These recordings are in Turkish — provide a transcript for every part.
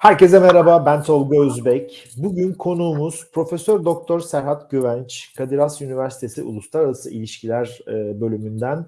Herkese merhaba, ben Tolga Özbek. Bugün konuğumuz Profesör Doktor Serhat Güvenç, Kadir Has Üniversitesi Uluslararası İlişkiler e, bölümünden.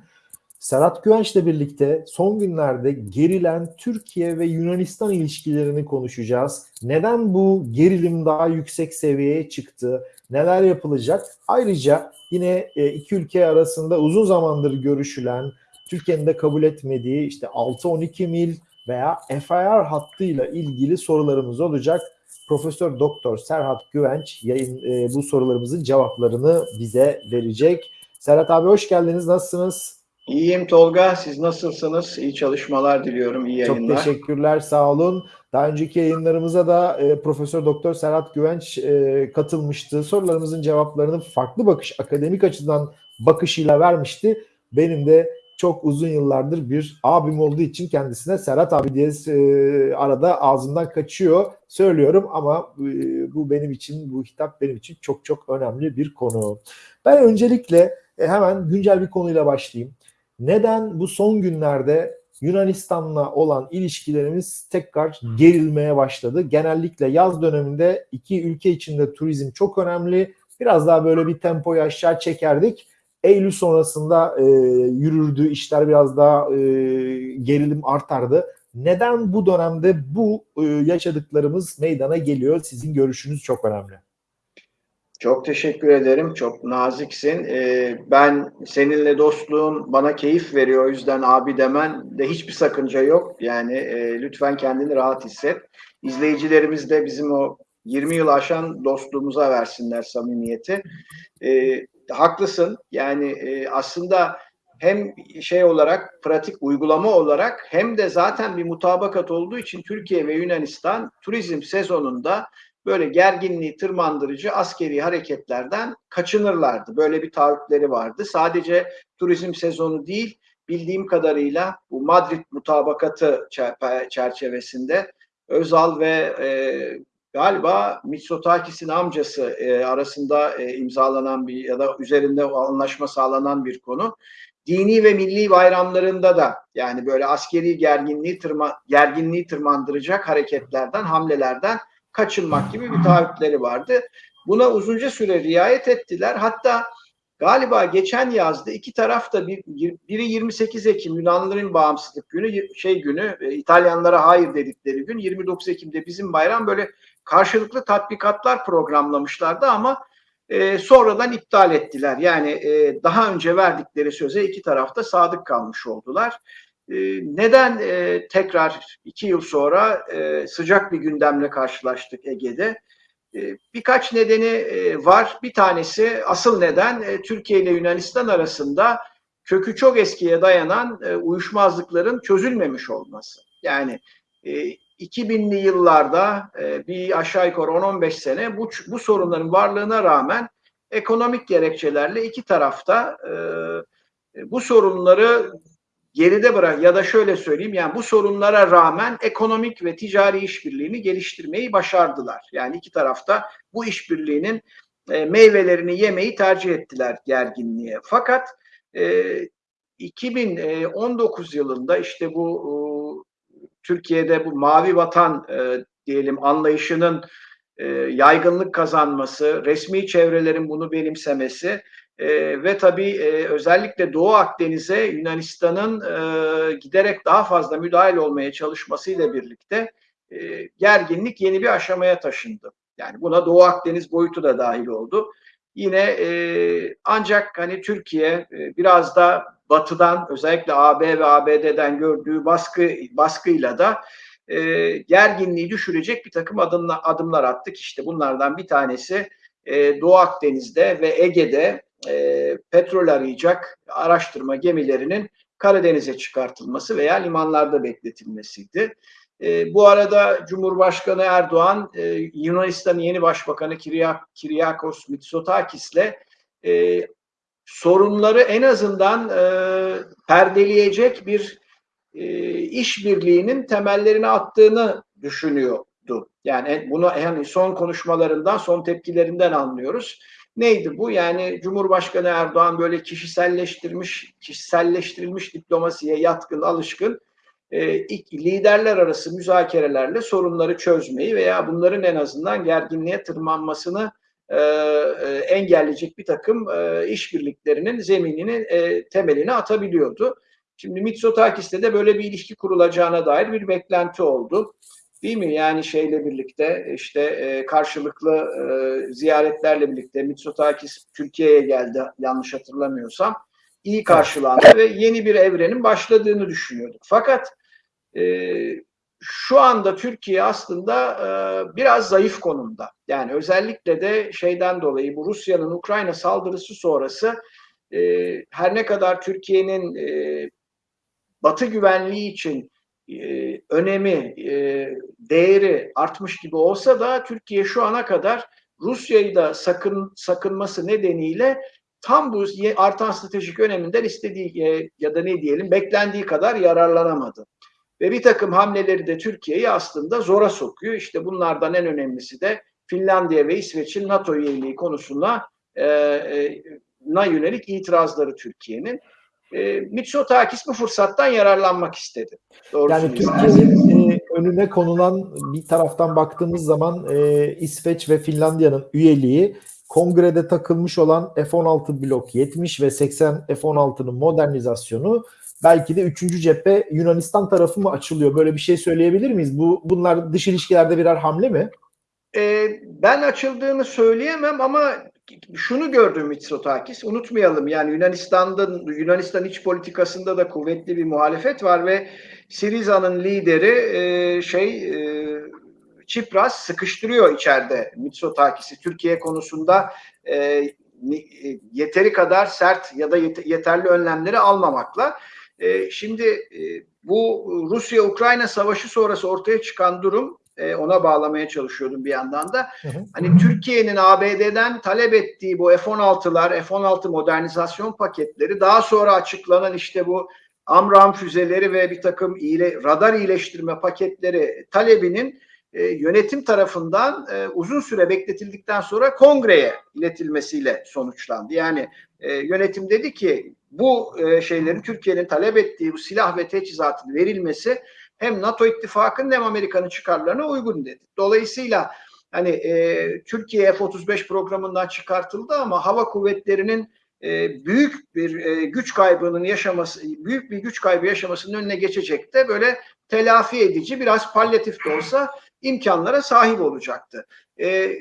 Serhat Güvenç'le birlikte son günlerde gerilen Türkiye ve Yunanistan ilişkilerini konuşacağız. Neden bu gerilim daha yüksek seviyeye çıktı? Neler yapılacak? Ayrıca yine e, iki ülke arasında uzun zamandır görüşülen, Türkiye'nin de kabul etmediği işte 6-12 mil veya FIR hattıyla ilgili sorularımız olacak. Profesör Doktor Serhat Güvenç yayın e, bu sorularımızın cevaplarını bize verecek. Serhat abi hoş geldiniz. Nasılsınız? İyiyim Tolga. Siz nasılsınız? İyi çalışmalar diliyorum. İyi yayınlar. Çok teşekkürler. Sağ olun. Daha önceki yayınlarımıza da e, Profesör Doktor Serhat Güvenç e, katılmıştı. Sorularımızın cevaplarını farklı bakış, akademik açıdan bakışıyla vermişti. Benim de çok uzun yıllardır bir abim olduğu için kendisine Serhat abi diye e, arada ağzımdan kaçıyor söylüyorum ama e, bu benim için bu hitap benim için çok çok önemli bir konu. Ben öncelikle e, hemen güncel bir konuyla başlayayım. Neden bu son günlerde Yunanistan'la olan ilişkilerimiz tekrar gerilmeye başladı? Genellikle yaz döneminde iki ülke içinde turizm çok önemli. Biraz daha böyle bir tempoyu aşağı çekerdik Eylül sonrasında e, yürürdü, işler biraz daha e, gerilim artardı. Neden bu dönemde bu e, yaşadıklarımız meydana geliyor? Sizin görüşünüz çok önemli. Çok teşekkür ederim. Çok naziksin. Ee, ben seninle dostluğun bana keyif veriyor. O yüzden abi demen de hiçbir sakınca yok. Yani e, lütfen kendini rahat hisset. İzleyicilerimiz de bizim o 20 yıl aşan dostluğumuza versinler samimiyeti. Ee, haklısın. Yani e, aslında hem şey olarak pratik uygulama olarak hem de zaten bir mutabakat olduğu için Türkiye ve Yunanistan turizm sezonunda böyle gerginliği tırmandırıcı askeri hareketlerden kaçınırlardı. Böyle bir taahhütleri vardı. Sadece turizm sezonu değil bildiğim kadarıyla bu Madrid mutabakatı çerçevesinde Özal ve e, galiba Mitsotakis'in amcası e, arasında e, imzalanan bir ya da üzerinde anlaşma sağlanan bir konu. Dini ve milli bayramlarında da yani böyle askeri gerginliği tırma, gerginliği tırmandıracak hareketlerden, hamlelerden kaçınmak gibi bir taahhütleri vardı. Buna uzunca süre riayet ettiler. Hatta galiba geçen yazda iki taraf da bir, biri 28 Ekim Yunanlıların bağımsızlık günü şey günü e, İtalyanlara hayır dedikleri gün 29 Ekim'de bizim bayram böyle karşılıklı tatbikatlar programlamışlardı ama e, sonradan iptal ettiler. Yani e, daha önce verdikleri söze iki tarafta sadık kalmış oldular. E, neden e, tekrar iki yıl sonra e, sıcak bir gündemle karşılaştık Ege'de? E, birkaç nedeni e, var. Bir tanesi asıl neden e, Türkiye ile Yunanistan arasında kökü çok eskiye dayanan e, uyuşmazlıkların çözülmemiş olması. Yani e, 2000'li yıllarda e, bir aşağı yukarı 10-15 sene bu, bu sorunların varlığına rağmen ekonomik gerekçelerle iki tarafta e, bu sorunları geride bırak ya da şöyle söyleyeyim yani bu sorunlara rağmen ekonomik ve ticari işbirliğini geliştirmeyi başardılar. Yani iki tarafta bu işbirliğinin e, meyvelerini yemeyi tercih ettiler gerginliğe. Fakat e, 2019 yılında işte bu Türkiye'de bu mavi vatan e, diyelim anlayışının e, yaygınlık kazanması, resmi çevrelerin bunu benimsemesi e, ve tabii e, özellikle Doğu Akdeniz'e Yunanistan'ın e, giderek daha fazla müdahil olmaya çalışmasıyla birlikte e, gerginlik yeni bir aşamaya taşındı. Yani buna Doğu Akdeniz boyutu da dahil oldu. Yine e, ancak hani Türkiye e, biraz da Batı'dan özellikle AB ve ABD'den gördüğü baskı baskıyla da e, gerginliği düşürecek bir takım adımlar, adımlar attık. İşte bunlardan bir tanesi e, Doğu Akdeniz'de ve Ege'de e, petrol arayacak araştırma gemilerinin Karadeniz'e çıkartılması veya limanlarda bekletilmesiydi. E, bu arada Cumhurbaşkanı Erdoğan e, Yunanistan'ın yeni başbakanı Kiryakos Mitsotakis'le e, sorunları en azından e, perdeleyecek bir e, işbirliğinin temellerini attığını düşünüyordu. Yani bunu yani son konuşmalarından, son tepkilerinden anlıyoruz. Neydi bu? Yani Cumhurbaşkanı Erdoğan böyle kişiselleştirmiş, kişiselleştirilmiş diplomasiye yatkın, alışkın e, liderler arası müzakerelerle sorunları çözmeyi veya bunların en azından gerginliğe tırmanmasını e, e, engelleyecek bir takım e, işbirliklerinin zeminini, e, temelini atabiliyordu. Şimdi Mitsotakis'te de böyle bir ilişki kurulacağına dair bir beklenti oldu. Değil mi? Yani şeyle birlikte işte e, karşılıklı e, ziyaretlerle birlikte Mitsotakis Türkiye'ye geldi yanlış hatırlamıyorsam. iyi karşılandı ve yeni bir evrenin başladığını düşünüyorduk. Fakat e, şu anda Türkiye aslında e, biraz zayıf konumda. Yani özellikle de şeyden dolayı bu Rusya'nın Ukrayna saldırısı sonrası e, her ne kadar Türkiye'nin e, Batı güvenliği için e, önemi, e, değeri artmış gibi olsa da Türkiye şu ana kadar Rusya'yı da sakın sakınması nedeniyle tam bu artan stratejik öneminden istediği e, ya da ne diyelim beklendiği kadar yararlanamadı. Ve bir takım hamleleri de Türkiye'yi aslında zora sokuyor. İşte bunlardan en önemlisi de Finlandiya ve İsveç'in NATO üyeliği konusunda e, e, na yönelik itirazları Türkiye'nin. E, Mitsotakis bu fırsattan yararlanmak istedi. yani Türkiye'nin e, önüne konulan bir taraftan baktığımız zaman e, İsveç ve Finlandiya'nın üyeliği kongrede takılmış olan F-16 blok 70 ve 80 F-16'nın modernizasyonu belki de üçüncü cephe Yunanistan tarafı mı açılıyor? Böyle bir şey söyleyebilir miyiz? Bu bunlar dış ilişkilerde birer hamle mi? Ee, ben açıldığını söyleyemem ama şunu gördüm Mitsotakis. Unutmayalım yani Yunanistan'da Yunanistan iç politikasında da kuvvetli bir muhalefet var ve Siriza'nın lideri e, şey e, Çipras sıkıştırıyor içeride Mitsotakis'i Türkiye konusunda e, yeteri kadar sert ya da yeterli önlemleri almamakla. E, şimdi e, bu Rusya-Ukrayna savaşı sonrası ortaya çıkan durum e, ona bağlamaya çalışıyordum bir yandan da. Hı hı. Hani Türkiye'nin ABD'den talep ettiği bu F-16'lar, F-16 modernizasyon paketleri daha sonra açıklanan işte bu Amram füzeleri ve bir takım iyile, radar iyileştirme paketleri talebinin e, yönetim tarafından e, uzun süre bekletildikten sonra kongreye iletilmesiyle sonuçlandı. Yani e, yönetim dedi ki bu e, şeylerin Türkiye'nin talep ettiği bu silah ve teçhizatın verilmesi hem NATO ittifakının hem Amerika'nın çıkarlarına uygun dedi. Dolayısıyla hani e, Türkiye F-35 programından çıkartıldı ama hava kuvvetlerinin e, büyük bir e, güç kaybının yaşaması, büyük bir güç kaybı yaşamasının önüne geçecek de böyle telafi edici biraz palyatif de olsa imkanlara sahip olacaktı. E,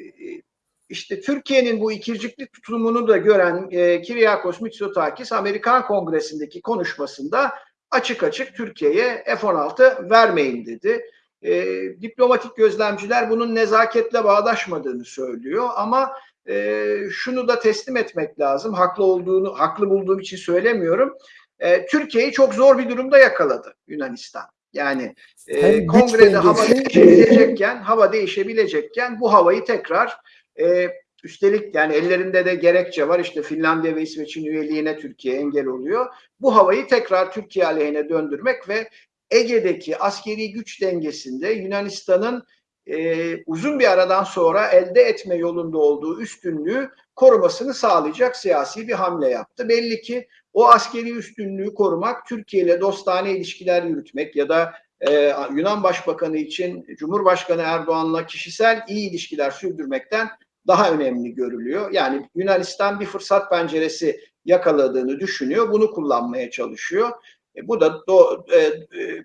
işte Türkiye'nin bu ikircikli tutumunu da gören e, Kiryakos Mitsotakis Amerikan Kongresi'ndeki konuşmasında açık açık Türkiye'ye F-16 vermeyin dedi. E, diplomatik gözlemciler bunun nezaketle bağdaşmadığını söylüyor ama e, şunu da teslim etmek lazım. Haklı olduğunu, haklı bulduğum için söylemiyorum. E, Türkiye'yi çok zor bir durumda yakaladı Yunanistan. Yani e, kongrede hava değişebilecekken, hava değişebilecekken bu havayı tekrar e, üstelik yani ellerinde de gerekçe var işte Finlandiya ve İsveç'in üyeliğine Türkiye engel oluyor. Bu havayı tekrar Türkiye aleyhine döndürmek ve Ege'deki askeri güç dengesinde Yunanistan'ın e, uzun bir aradan sonra elde etme yolunda olduğu üstünlüğü korumasını sağlayacak siyasi bir hamle yaptı. Belli ki o askeri üstünlüğü korumak, Türkiye ile dostane ilişkiler yürütmek ya da e, Yunan Başbakanı için Cumhurbaşkanı Erdoğan'la kişisel iyi ilişkiler sürdürmekten daha önemli görülüyor. Yani Yunanistan bir fırsat penceresi yakaladığını düşünüyor, bunu kullanmaya çalışıyor. E, bu da do, e, e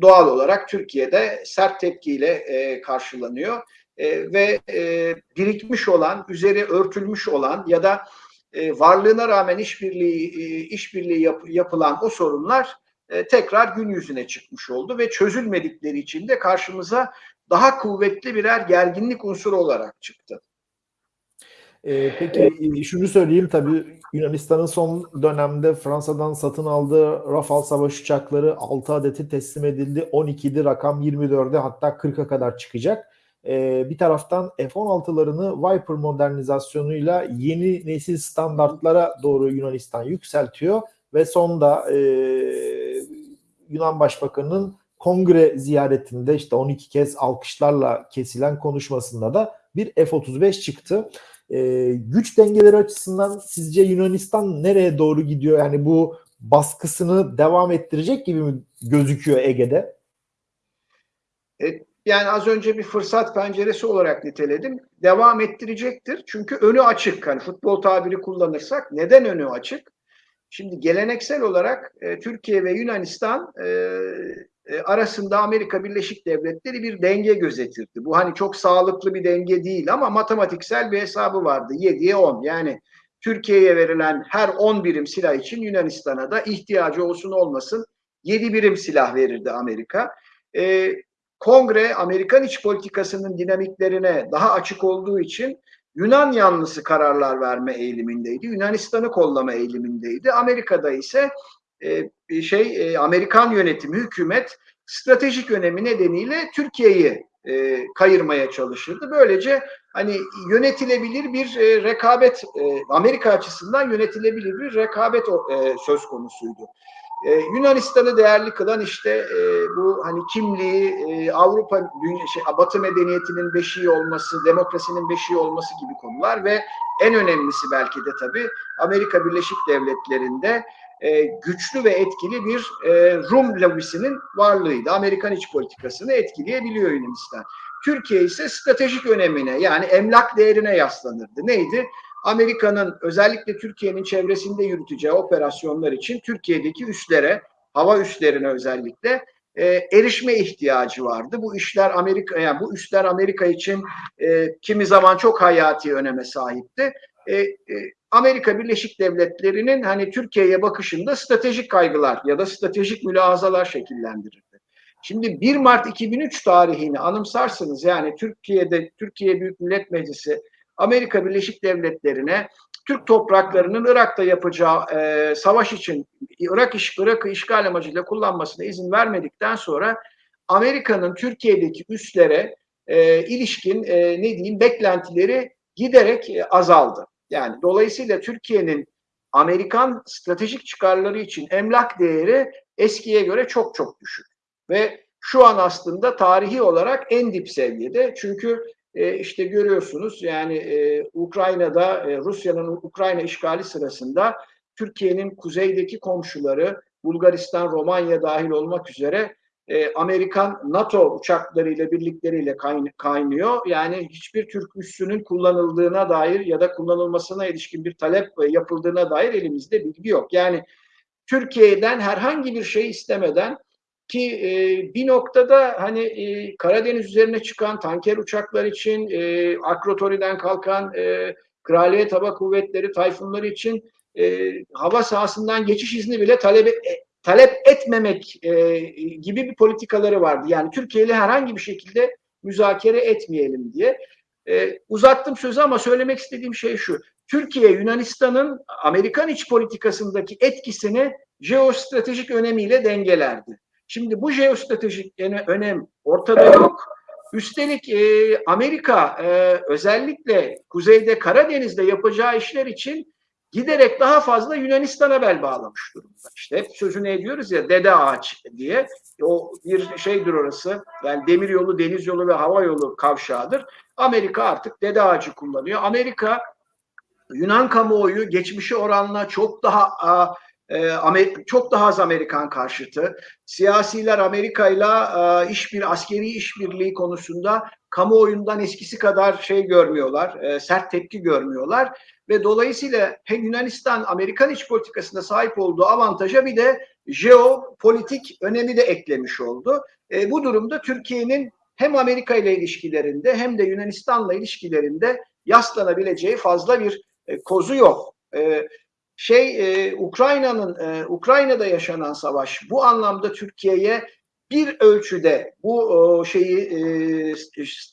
doğal olarak Türkiye'de sert tepkiyle e, karşılanıyor e, ve e, birikmiş olan, üzeri örtülmüş olan ya da e, varlığına rağmen işbirliği e, işbirliği yap, yapılan o sorunlar e, tekrar gün yüzüne çıkmış oldu ve çözülmedikleri için de karşımıza daha kuvvetli birer gerginlik unsuru olarak çıktı. Ee, peki e, şunu söyleyeyim tabii Yunanistan'ın son dönemde Fransa'dan satın aldığı Rafale savaş uçakları 6 adeti teslim edildi. 12'di rakam 24'e hatta 40'a kadar çıkacak. Ee, bir taraftan F-16'larını Viper modernizasyonuyla yeni nesil standartlara doğru Yunanistan yükseltiyor ve sonda e, Yunan Başbakanı'nın kongre ziyaretinde işte 12 kez alkışlarla kesilen konuşmasında da bir F-35 çıktı. E, güç dengeleri açısından sizce Yunanistan nereye doğru gidiyor? Yani bu baskısını devam ettirecek gibi mi gözüküyor Ege'de? E, yani az önce bir fırsat penceresi olarak niteledim. Devam ettirecektir. Çünkü önü açık. Hani futbol tabiri kullanırsak neden önü açık? Şimdi geleneksel olarak e, Türkiye ve Yunanistan e, e, arasında Amerika Birleşik Devletleri bir denge gözetirdi. Bu hani çok sağlıklı bir denge değil ama matematiksel bir hesabı vardı. 7'ye 10. Yani Türkiye'ye verilen her 10 birim silah için Yunanistan'a da ihtiyacı olsun olmasın 7 birim silah verirdi Amerika. E, Kongre Amerikan iç politikasının dinamiklerine daha açık olduğu için Yunan yanlısı kararlar verme eğilimindeydi. Yunanistan'ı kollama eğilimindeydi. Amerika'da ise e, şey e, Amerikan yönetimi, hükümet stratejik önemi nedeniyle Türkiye'yi e, kayırmaya çalışırdı. Böylece hani yönetilebilir bir e, rekabet e, Amerika açısından yönetilebilir bir rekabet e, söz konusuydu. Ee, Yunanistan'ı değerli kılan işte e, bu hani kimliği, e, Avrupa, dünya, şey, Batı medeniyetinin beşiği olması, demokrasinin beşiği olması gibi konular ve en önemlisi belki de tabii Amerika Birleşik Devletleri'nde e, güçlü ve etkili bir e, Rum lobisinin varlığıydı. Amerikan iç politikasını etkileyebiliyor Yunanistan. Türkiye ise stratejik önemine yani emlak değerine yaslanırdı. Neydi? Amerika'nın özellikle Türkiye'nin çevresinde yürüteceği operasyonlar için Türkiye'deki üslere, hava üslerine özellikle e, erişme ihtiyacı vardı. Bu işler Amerika, yani bu üsler Amerika için e, kimi zaman çok hayati öneme sahipti. E, e, Amerika Birleşik Devletleri'nin hani Türkiye'ye bakışında stratejik kaygılar ya da stratejik mülahazalar şekillendirirdi. Şimdi 1 Mart 2003 tarihini anımsarsınız yani Türkiye'de Türkiye Büyük Millet Meclisi Amerika Birleşik Devletleri'ne Türk topraklarının Irak'ta yapacağı e, savaş için Irak iş, Irak'ı işgal amacıyla kullanmasına izin vermedikten sonra Amerika'nın Türkiye'deki üslere e, ilişkin e, ne diyeyim beklentileri giderek e, azaldı. Yani dolayısıyla Türkiye'nin Amerikan stratejik çıkarları için emlak değeri eskiye göre çok çok düşük. Ve şu an aslında tarihi olarak en dip seviyede. Çünkü e, işte görüyorsunuz yani e, Ukrayna'da e, Rusya'nın Ukrayna işgali sırasında Türkiye'nin kuzeydeki komşuları Bulgaristan, Romanya dahil olmak üzere e, Amerikan NATO uçaklarıyla birlikleriyle kaynıyor. Yani hiçbir Türk üssünün kullanıldığına dair ya da kullanılmasına ilişkin bir talep yapıldığına dair elimizde bilgi yok. Yani Türkiye'den herhangi bir şey istemeden ki e, bir noktada hani e, Karadeniz üzerine çıkan tanker uçaklar için, e, Akrotori'den kalkan e, Kraliyet Hava Kuvvetleri tayfunları için e, hava sahasından geçiş izni bile talep, e, talep etmemek e, gibi bir politikaları vardı. Yani Türkiye ile herhangi bir şekilde müzakere etmeyelim diye. E, uzattım sözü ama söylemek istediğim şey şu. Türkiye Yunanistan'ın Amerikan iç politikasındaki etkisini jeostratejik önemiyle dengelerdi. Şimdi bu jeostratejik önem ortada yok. Üstelik e, Amerika e, özellikle kuzeyde Karadeniz'de yapacağı işler için giderek daha fazla Yunanistan'a bel bağlamış durumda. İşte hep sözünü ediyoruz ya dede ağaç diye. O bir şeydir orası. Yani demir yolu, deniz yolu ve hava yolu kavşağıdır. Amerika artık dede ağacı kullanıyor. Amerika Yunan kamuoyu geçmişi oranla çok daha a, çok daha az Amerikan karşıtı. Siyasiler Amerika ile iş bir askeri işbirliği konusunda kamuoyundan eskisi kadar şey görmüyorlar, e, sert tepki görmüyorlar ve dolayısıyla hem Yunanistan Amerikan iç politikasında sahip olduğu avantaja bir de jeopolitik önemi de eklemiş oldu. E, bu durumda Türkiye'nin hem Amerika ile ilişkilerinde hem de Yunanistan'la ilişkilerinde yaslanabileceği fazla bir e, kozu yok. Şey e, Ukrayna'nın e, Ukrayna'da yaşanan savaş bu anlamda Türkiye'ye bir ölçüde bu o, şeyi e,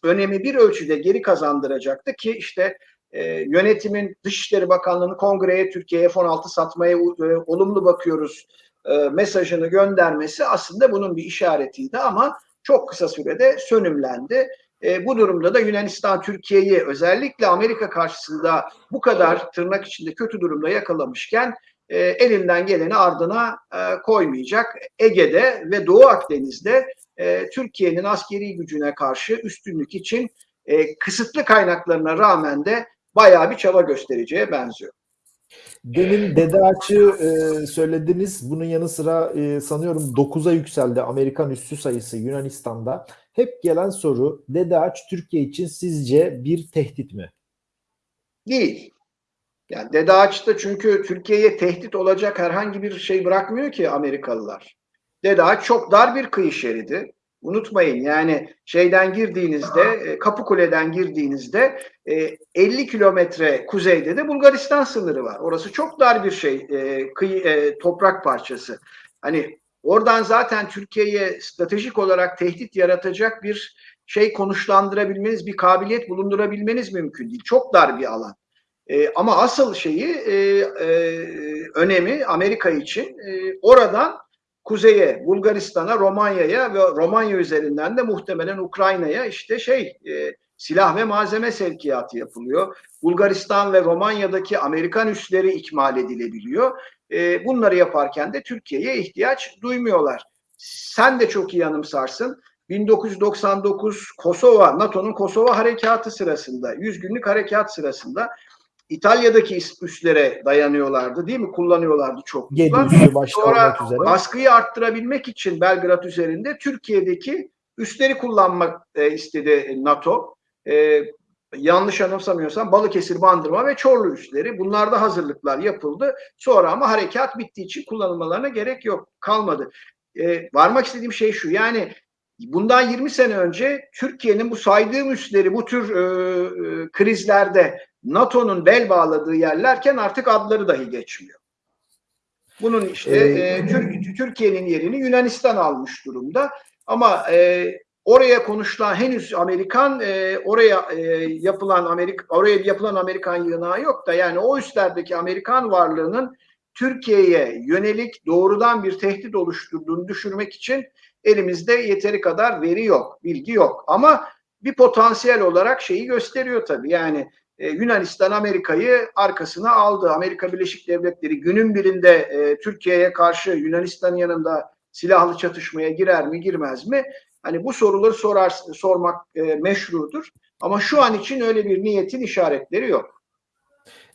önemi bir ölçüde geri kazandıracaktı ki işte e, yönetimin Dışişleri Bakanlığı'nın kongreye Türkiye'ye F-16 satmaya e, olumlu bakıyoruz e, mesajını göndermesi aslında bunun bir işaretiydi ama çok kısa sürede sönümlendi. E, bu durumda da Yunanistan Türkiye'yi özellikle Amerika karşısında bu kadar tırnak içinde kötü durumda yakalamışken e, elinden geleni ardına e, koymayacak. Ege'de ve Doğu Akdeniz'de e, Türkiye'nin askeri gücüne karşı üstünlük için e, kısıtlı kaynaklarına rağmen de bayağı bir çaba göstereceğe benziyor. Demin Dede Ağaç'ı e, söylediniz. Bunun yanı sıra e, sanıyorum 9'a yükseldi Amerikan üssü sayısı Yunanistan'da. Hep gelen soru Dede Türkiye için sizce bir tehdit mi? Değil. Yani Dede Ağaç'ta çünkü Türkiye'ye tehdit olacak herhangi bir şey bırakmıyor ki Amerikalılar. Dede çok dar bir kıyı şeridi. Unutmayın yani şeyden girdiğinizde e, Kapıkule'den girdiğinizde 50 e, kilometre kuzeyde de Bulgaristan sınırı var. Orası çok dar bir şey e, kıyı toprak parçası. Hani oradan zaten Türkiye'ye stratejik olarak tehdit yaratacak bir şey konuşlandırabilmeniz, bir kabiliyet bulundurabilmeniz mümkün değil. Çok dar bir alan. ama asıl şeyi önemi Amerika için oradan kuzeye, Bulgaristan'a, Romanya'ya ve Romanya üzerinden de muhtemelen Ukrayna'ya işte şey e, silah ve malzeme sevkiyatı yapılıyor. Bulgaristan ve Romanya'daki Amerikan üsleri ikmal edilebiliyor. E, bunları yaparken de Türkiye'ye ihtiyaç duymuyorlar. Sen de çok iyi anımsarsın. 1999 Kosova, NATO'nun Kosova harekatı sırasında, 100 günlük harekat sırasında İtalya'daki üslere dayanıyorlardı değil mi? Kullanıyorlardı çok. Sonra üzere. baskıyı arttırabilmek için Belgrad üzerinde Türkiye'deki üsleri kullanmak e, istedi NATO. E, yanlış anımsamıyorsam Balıkesir, Bandırma ve Çorlu üsleri. Bunlarda hazırlıklar yapıldı. Sonra ama harekat bittiği için kullanılmalarına gerek yok. Kalmadı. E, varmak istediğim şey şu. Yani bundan 20 sene önce Türkiye'nin bu saydığım üsleri bu tür e, e, krizlerde NATO'nun bel bağladığı yerlerken artık adları dahi geçmiyor. Bunun işte e, Tür Türkiye'nin yerini Yunanistan almış durumda. Ama e, oraya konuşulan henüz Amerikan e, oraya e, yapılan Amerika oraya yapılan Amerikan yığınağı yok da yani o üstlerdeki Amerikan varlığının Türkiye'ye yönelik doğrudan bir tehdit oluşturduğunu düşürmek için elimizde yeteri kadar veri yok, bilgi yok. Ama bir potansiyel olarak şeyi gösteriyor tabii. Yani e, Yunanistan Amerika'yı arkasına aldı. Amerika Birleşik Devletleri günün birinde e, Türkiye'ye karşı Yunanistan yanında silahlı çatışmaya girer mi girmez mi? Hani bu soruları sorar sormak e, meşrudur. Ama şu an için öyle bir niyetin işaretleri yok.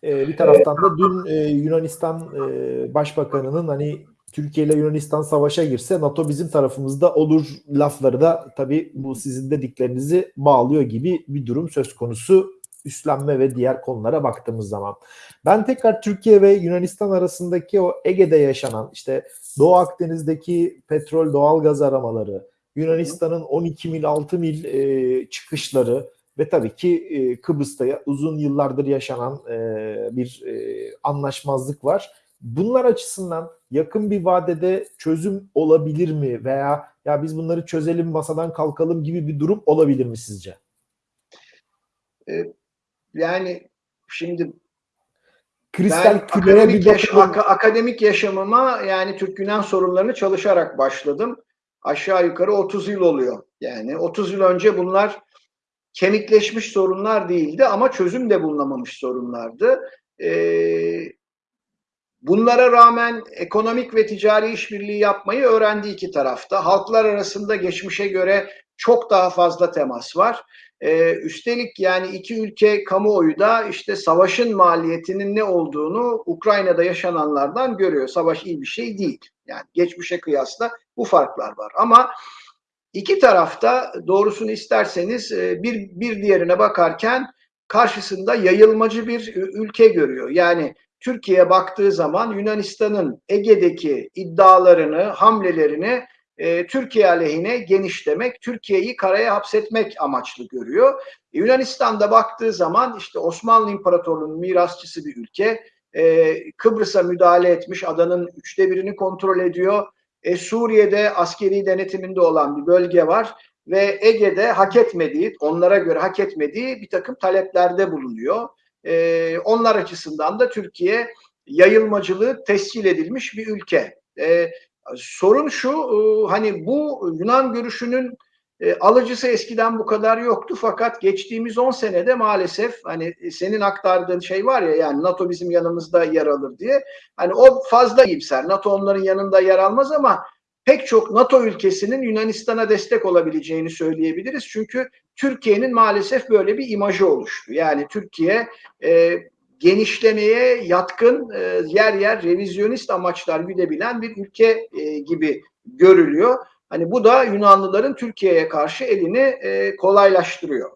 E, bir taraftan da dün e, Yunanistan e, Başbakanı'nın hani Türkiye ile Yunanistan savaşa girse NATO bizim tarafımızda olur lafları da tabii bu sizin dediklerinizi bağlıyor gibi bir durum söz konusu üstlenme ve diğer konulara baktığımız zaman. Ben tekrar Türkiye ve Yunanistan arasındaki o Ege'de yaşanan işte Doğu Akdeniz'deki petrol doğal gaz aramaları, Yunanistan'ın 12 mil 6 mil e, çıkışları ve tabii ki e, Kıbrıs'ta uzun yıllardır yaşanan e, bir e, anlaşmazlık var. Bunlar açısından yakın bir vadede çözüm olabilir mi veya ya biz bunları çözelim masadan kalkalım gibi bir durum olabilir mi sizce? E, yani şimdi Kristal ben akademik, yaş ak akademik yaşamıma yani Türk-Yunan sorunlarını çalışarak başladım. Aşağı yukarı 30 yıl oluyor. Yani 30 yıl önce bunlar kemikleşmiş sorunlar değildi ama çözüm de bulunamamış sorunlardı. Ee, bunlara rağmen ekonomik ve ticari işbirliği yapmayı öğrendi iki tarafta. Halklar arasında geçmişe göre çok daha fazla temas var. Ee, üstelik yani iki ülke kamuoyu da işte savaşın maliyetinin ne olduğunu Ukrayna'da yaşananlardan görüyor. Savaş iyi bir şey değil. Yani geçmişe kıyasla bu farklar var. Ama iki tarafta doğrusunu isterseniz e, bir, bir diğerine bakarken karşısında yayılmacı bir ülke görüyor. Yani Türkiye'ye baktığı zaman Yunanistan'ın Ege'deki iddialarını, hamlelerini e, Türkiye aleyhine genişlemek, Türkiye'yi karaya hapsetmek amaçlı görüyor. E, Yunanistan'da baktığı zaman işte Osmanlı İmparatorluğu'nun mirasçısı bir ülke. E, Kıbrıs'a müdahale etmiş, adanın üçte birini kontrol ediyor. E, Suriye'de askeri denetiminde olan bir bölge var ve Ege'de hak etmediği, onlara göre hak etmediği bir takım taleplerde bulunuyor. E, onlar açısından da Türkiye yayılmacılığı tescil edilmiş bir ülke. E, sorun şu e, hani bu Yunan görüşünün e, alıcısı eskiden bu kadar yoktu fakat geçtiğimiz 10 senede maalesef hani senin aktardığın şey var ya yani NATO bizim yanımızda yer alır diye hani o fazla iyimser. NATO onların yanında yer almaz ama pek çok NATO ülkesinin Yunanistan'a destek olabileceğini söyleyebiliriz. Çünkü Türkiye'nin maalesef böyle bir imajı oluştu. Yani Türkiye e, genişlemeye yatkın e, yer yer revizyonist amaçlar güdebilen bir ülke e, gibi görülüyor. Hani bu da Yunanlıların Türkiye'ye karşı elini e, kolaylaştırıyor,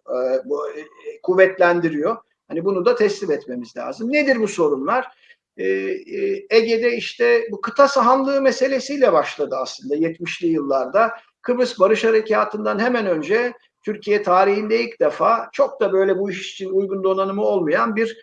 kuvvetlendiriyor. Hani bunu da teslim etmemiz lazım. Nedir bu sorunlar? Ege'de işte bu kıta sahanlığı meselesiyle başladı aslında 70'li yıllarda. Kıbrıs Barış Harekatı'ndan hemen önce Türkiye tarihinde ilk defa çok da böyle bu iş için uygun donanımı olmayan bir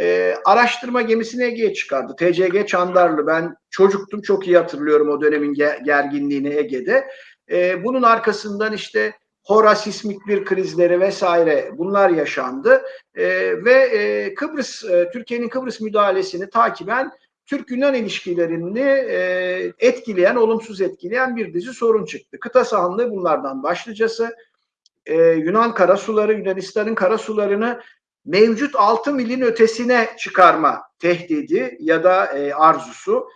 e, araştırma gemisini Ege'ye çıkardı. TCG Çandarlı. Ben çocuktum çok iyi hatırlıyorum o dönemin gerginliğini Ege'de. E, bunun arkasından işte Hora sismik bir krizleri vesaire bunlar yaşandı e, ve e, Kıbrıs e, Türkiye'nin Kıbrıs müdahalesini takiben Türk-Yunan ilişkilerini e, etkileyen, olumsuz etkileyen bir dizi sorun çıktı. Kıta sahanlığı bunlardan başlıcası. E, Yunan karasuları, Yunanistan'ın karasularını mevcut 6 milin ötesine çıkarma tehdidi ya da e, arzusu.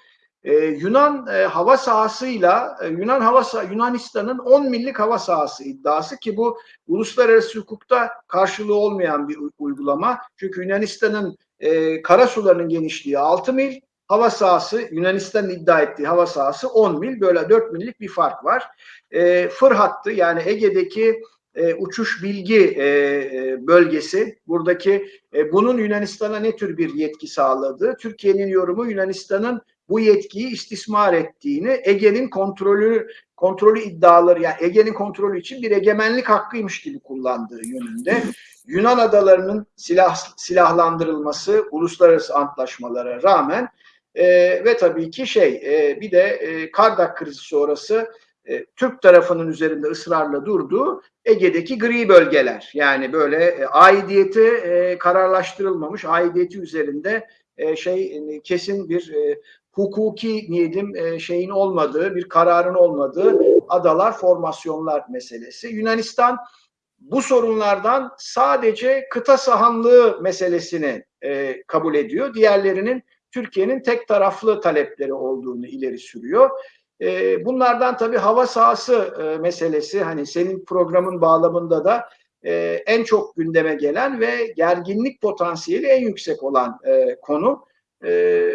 E, Yunan e, hava sahasıyla e, Yunan hava sah Yunanistan'ın 10 millik hava sahası iddiası ki bu uluslararası hukukta karşılığı olmayan bir uygulama. Çünkü Yunanistan'ın e, kara sularının genişliği 6 mil, hava sahası Yunanistan'ın iddia ettiği hava sahası 10 mil böyle 4 millik bir fark var. E, fır hattı yani Ege'deki e, uçuş bilgi e, e, bölgesi. Buradaki e, bunun Yunanistan'a ne tür bir yetki sağladığı, Türkiye'nin yorumu Yunanistan'ın bu yetkiyi istismar ettiğini, Ege'nin kontrolü kontrolü iddiaları yani Ege'nin kontrolü için bir egemenlik hakkıymış gibi kullandığı yönünde. Yunan adalarının silah silahlandırılması uluslararası antlaşmalara rağmen e, ve tabii ki şey e, bir de e, Kardak krizi sonrası e, Türk tarafının üzerinde ısrarla durduğu Ege'deki gri bölgeler. Yani böyle e, aidiyeti e, kararlaştırılmamış, aidiyeti üzerinde e, şey e, kesin bir e, hukuki niyetim e, şeyin olmadığı, bir kararın olmadığı adalar, formasyonlar meselesi. Yunanistan bu sorunlardan sadece kıta sahanlığı meselesini e, kabul ediyor. Diğerlerinin Türkiye'nin tek taraflı talepleri olduğunu ileri sürüyor. E, bunlardan tabii hava sahası e, meselesi hani senin programın bağlamında da e, en çok gündeme gelen ve gerginlik potansiyeli en yüksek olan e, konu. E,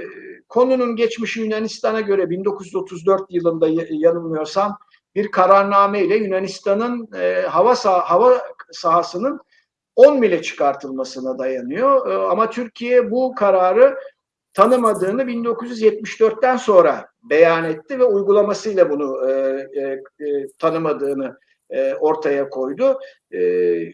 konunun geçmişi Yunanistan'a göre 1934 yılında yanılmıyorsam bir kararname ile Yunanistan'ın e, hava sah hava sahasının 10 mile çıkartılmasına dayanıyor. E, ama Türkiye bu kararı tanımadığını 1974'ten sonra beyan etti ve uygulamasıyla bunu e, e, e, tanımadığını e, ortaya koydu. E,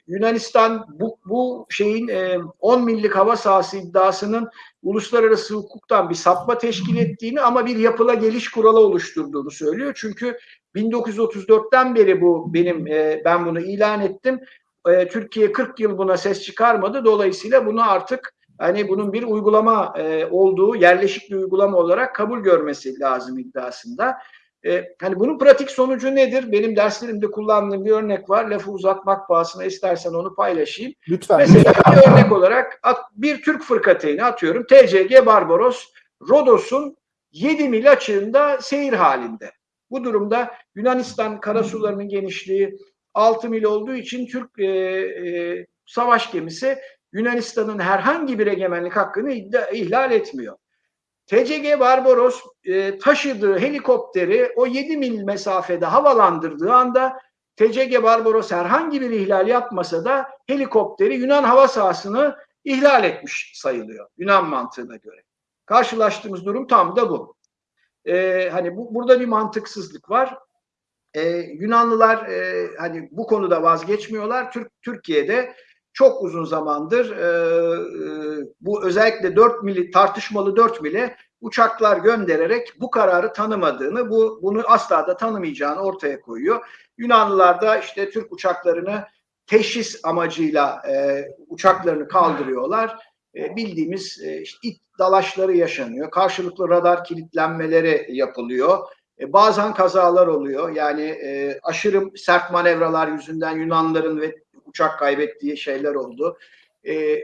Yunanistan bu, bu şeyin e, 10 millik hava sahası iddiasının uluslararası hukuktan bir sapma teşkil ettiğini ama bir yapıla geliş kuralı oluşturduğunu söylüyor. Çünkü 1934'ten beri bu benim e, ben bunu ilan ettim. E, Türkiye 40 yıl buna ses çıkarmadı. Dolayısıyla bunu artık hani bunun bir uygulama e, olduğu yerleşik bir uygulama olarak kabul görmesi lazım iddiasında. E, hani bunun pratik sonucu nedir? Benim derslerimde kullandığım bir örnek var. Lafı uzatmak pahasına istersen onu paylaşayım. Lütfen. Mesela bir örnek olarak bir Türk fırkateyni atıyorum. TCG Barbaros Rodos'un 7 mil açığında seyir halinde. Bu durumda Yunanistan karasularının genişliği 6 mil olduğu için Türk e, e, savaş gemisi Yunanistan'ın herhangi bir egemenlik hakkını ihlal etmiyor. TCG Barbaros e, taşıdığı helikopteri o 7 mil mesafede havalandırdığı anda TCG Barbaros herhangi bir ihlal yapmasa da helikopteri Yunan hava sahasını ihlal etmiş sayılıyor Yunan mantığına göre. Karşılaştığımız durum tam da bu. Ee, hani bu, burada bir mantıksızlık var. Ee, Yunanlılar e, hani bu konuda vazgeçmiyorlar. Türk Türkiye'de çok uzun zamandır e, e, bu özellikle 4 mili tartışmalı 4 mili uçaklar göndererek bu kararı tanımadığını, bu bunu asla da tanımayacağını ortaya koyuyor. Yunanlılar da işte Türk uçaklarını teşhis amacıyla e, uçaklarını kaldırıyorlar. E, bildiğimiz e, işte it dalaşları yaşanıyor. Karşılıklı radar kilitlenmeleri yapılıyor. E, bazen kazalar oluyor. Yani e, aşırı sert manevralar yüzünden Yunanların ve uçak kaybettiği şeyler oldu. E,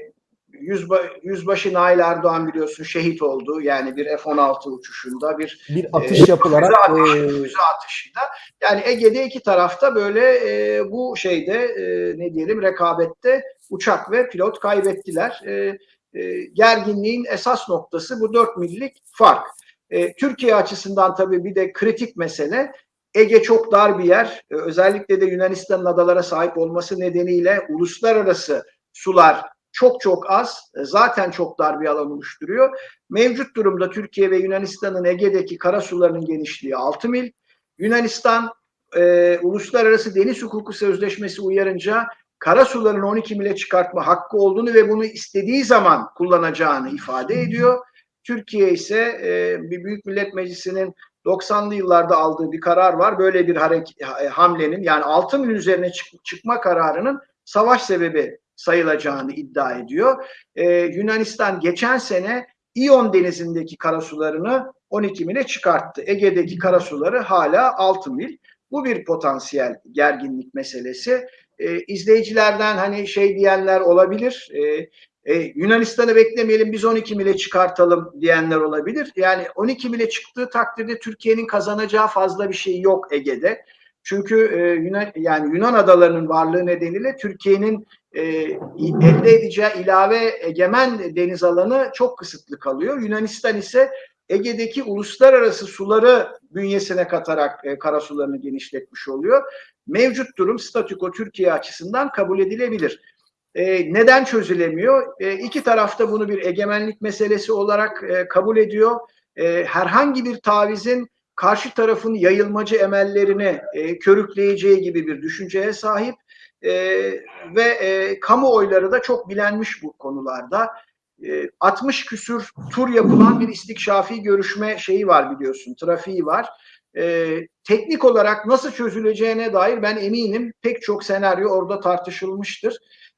Yüzba, Yüzbaşı Nail Erdoğan biliyorsun şehit oldu. Yani bir F-16 uçuşunda bir bir atış e, yapılarak füze, atış, e... füze atışıyla. Yani Ege'de iki tarafta böyle e, bu şeyde e, ne diyelim rekabette uçak ve pilot kaybettiler. E, e, gerginliğin esas noktası bu 4 millik fark. E, Türkiye açısından tabii bir de kritik mesele Ege çok dar bir yer. E, özellikle de Yunanistan'ın adalara sahip olması nedeniyle uluslararası sular çok çok az. E, zaten çok dar bir alan oluşturuyor. Mevcut durumda Türkiye ve Yunanistan'ın Ege'deki kara sularının genişliği 6 mil. Yunanistan e, Uluslararası Deniz Hukuku Sözleşmesi uyarınca kara sularını 12 mile çıkartma hakkı olduğunu ve bunu istediği zaman kullanacağını ifade ediyor. Türkiye ise e, Büyük Millet Meclisi'nin 90'lı yıllarda aldığı bir karar var. Böyle bir hareket, hamlenin yani 6 mil üzerine çık, çıkma kararının savaş sebebi sayılacağını iddia ediyor. Ee, Yunanistan geçen sene İyon denizindeki karasularını 12 mile çıkarttı. Ege'deki karasuları hala 6 mil. Bu bir potansiyel gerginlik meselesi. Ee, izleyicilerden hani şey diyenler olabilir. Ee, e, Yunanistan'ı beklemeyelim biz 12 mile çıkartalım diyenler olabilir. Yani 12 mile çıktığı takdirde Türkiye'nin kazanacağı fazla bir şey yok Ege'de. Çünkü e, Yunan yani Yunan adalarının varlığı nedeniyle Türkiye'nin e, elde edeceği ilave egemen deniz alanı çok kısıtlı kalıyor. Yunanistan ise Ege'deki uluslararası suları bünyesine katarak e, karasularını genişletmiş oluyor. Mevcut durum statüko Türkiye açısından kabul edilebilir. E, neden çözülemiyor? E, iki tarafta bunu bir egemenlik meselesi olarak e, kabul ediyor. E, herhangi bir tavizin karşı tarafın yayılmacı emellerini e, körükleyeceği gibi bir düşünceye sahip e, ve e, kamuoyları da çok bilenmiş bu konularda. E, 60 küsür tur yapılan bir istikşafi görüşme şeyi var biliyorsun, trafiği var. E, teknik olarak nasıl çözüleceğine dair ben eminim pek çok senaryo orada tartışılmıştır.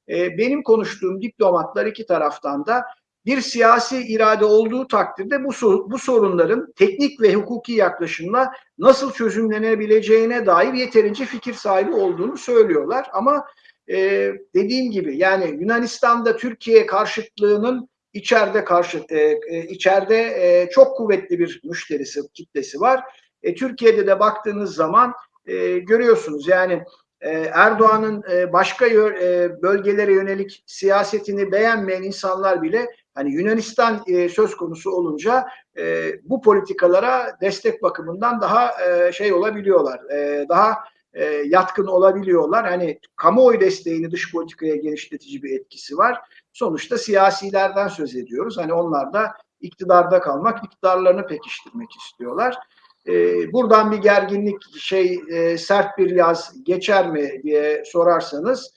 E, benim konuştuğum diplomatlar iki taraftan da bir siyasi irade olduğu takdirde bu, bu sorunların teknik ve hukuki yaklaşımla nasıl çözümlenebileceğine dair yeterince fikir sahibi olduğunu söylüyorlar. Ama e, dediğim gibi yani Yunanistan'da Türkiye karşıtlığının içeride karşı e, e, içeride e, çok kuvvetli bir müşterisi kitlesi var. E, Türkiye'de de baktığınız zaman e, görüyorsunuz yani Erdoğan'ın e, başka e, bölgelere yönelik siyasetini beğenmeyen insanlar bile hani Yunanistan söz konusu olunca bu politikalara destek bakımından daha şey olabiliyorlar. Daha yatkın olabiliyorlar. Hani kamuoyu desteğini dış politikaya genişletici bir etkisi var. Sonuçta siyasilerden söz ediyoruz. Hani onlar da iktidarda kalmak, iktidarlarını pekiştirmek istiyorlar e, buradan bir gerginlik şey e, sert bir yaz geçer mi diye sorarsanız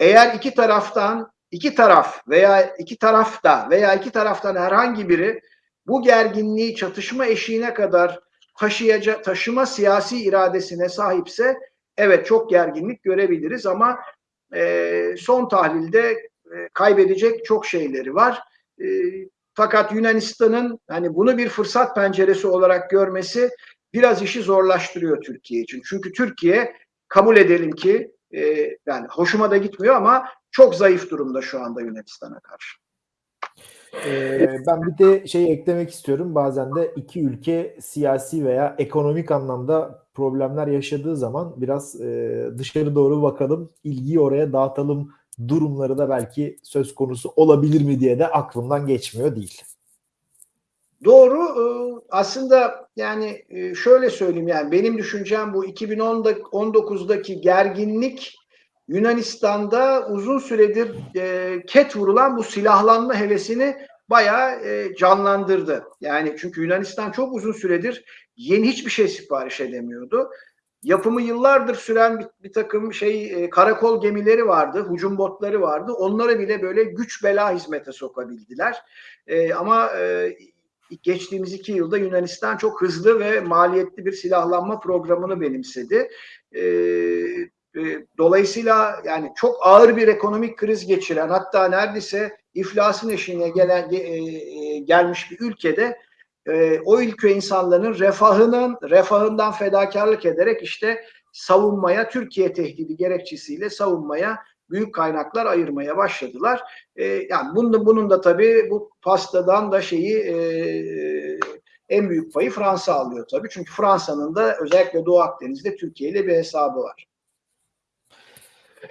eğer iki taraftan iki taraf veya iki tarafta veya iki taraftan herhangi biri bu gerginliği çatışma eşiğine kadar taşıyacak taşıma siyasi iradesine sahipse evet çok gerginlik görebiliriz ama e, son tahlilde e, kaybedecek çok şeyleri var. E, fakat Yunanistan'ın hani bunu bir fırsat penceresi olarak görmesi biraz işi zorlaştırıyor Türkiye için. Çünkü Türkiye kabul edelim ki e, yani hoşuma da gitmiyor ama çok zayıf durumda şu anda Yunanistan'a karşı. Ee, ben bir de şey eklemek istiyorum. Bazen de iki ülke siyasi veya ekonomik anlamda problemler yaşadığı zaman biraz e, dışarı doğru bakalım, ilgiyi oraya dağıtalım durumları da belki söz konusu olabilir mi diye de aklımdan geçmiyor değil. Doğru. Aslında yani şöyle söyleyeyim yani benim düşüncem bu 2019'daki gerginlik Yunanistan'da uzun süredir ket vurulan bu silahlanma hevesini bayağı canlandırdı. Yani çünkü Yunanistan çok uzun süredir yeni hiçbir şey sipariş edemiyordu yapımı yıllardır süren bir, bir takım şey e, karakol gemileri vardı, hücum botları vardı. Onları bile böyle güç bela hizmete sokabildiler. E, ama e, geçtiğimiz iki yılda Yunanistan çok hızlı ve maliyetli bir silahlanma programını benimsedi. E, e, dolayısıyla yani çok ağır bir ekonomik kriz geçiren hatta neredeyse iflasın eşiğine gelen e, e, gelmiş bir ülkede e, o ülke insanların refahının refahından fedakarlık ederek işte savunmaya Türkiye tehdidi gerekçesiyle savunmaya büyük kaynaklar ayırmaya başladılar. E, yani bunun, bunun da tabii bu pastadan da şeyi e, en büyük payı Fransa alıyor tabii. Çünkü Fransa'nın da özellikle Doğu Akdeniz'de Türkiye ile bir hesabı var.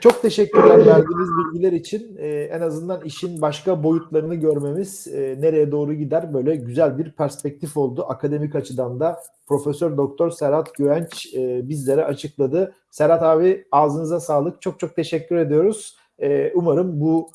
Çok teşekkürler verdiğiniz bilgiler için. Ee, en azından işin başka boyutlarını görmemiz e, nereye doğru gider böyle güzel bir perspektif oldu. Akademik açıdan da Profesör Doktor Serhat Güvenç e, bizlere açıkladı. Serhat abi ağzınıza sağlık. Çok çok teşekkür ediyoruz. E, umarım bu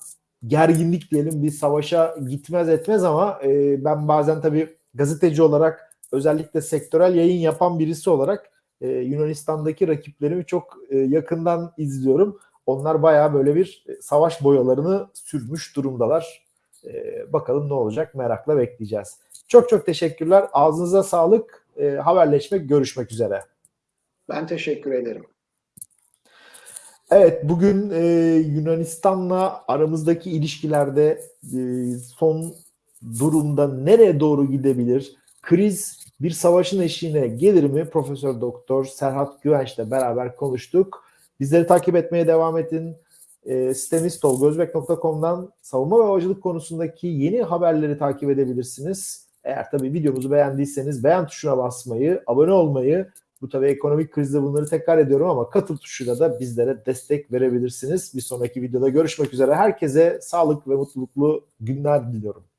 gerginlik diyelim bir savaşa gitmez etmez ama e, ben bazen tabii gazeteci olarak özellikle sektörel yayın yapan birisi olarak e, Yunanistan'daki rakiplerimi çok e, yakından izliyorum. Onlar bayağı böyle bir savaş boyalarını sürmüş durumdalar. E, bakalım ne olacak merakla bekleyeceğiz. Çok çok teşekkürler. Ağzınıza sağlık. E, haberleşmek, görüşmek üzere. Ben teşekkür ederim. Evet, bugün e, Yunanistan'la aramızdaki ilişkilerde e, son durumda nereye doğru gidebilir? Kriz bir savaşın eşiğine gelir mi? Profesör Doktor Serhat Güvenç'le beraber konuştuk. Bizleri takip etmeye devam edin. E, sitemiz tolgozbek.com'dan savunma ve havacılık konusundaki yeni haberleri takip edebilirsiniz. Eğer tabii videomuzu beğendiyseniz beğen tuşuna basmayı, abone olmayı, bu tabii ekonomik krizde bunları tekrar ediyorum ama katıl tuşuyla da bizlere destek verebilirsiniz. Bir sonraki videoda görüşmek üzere. Herkese sağlık ve mutluluklu günler diliyorum.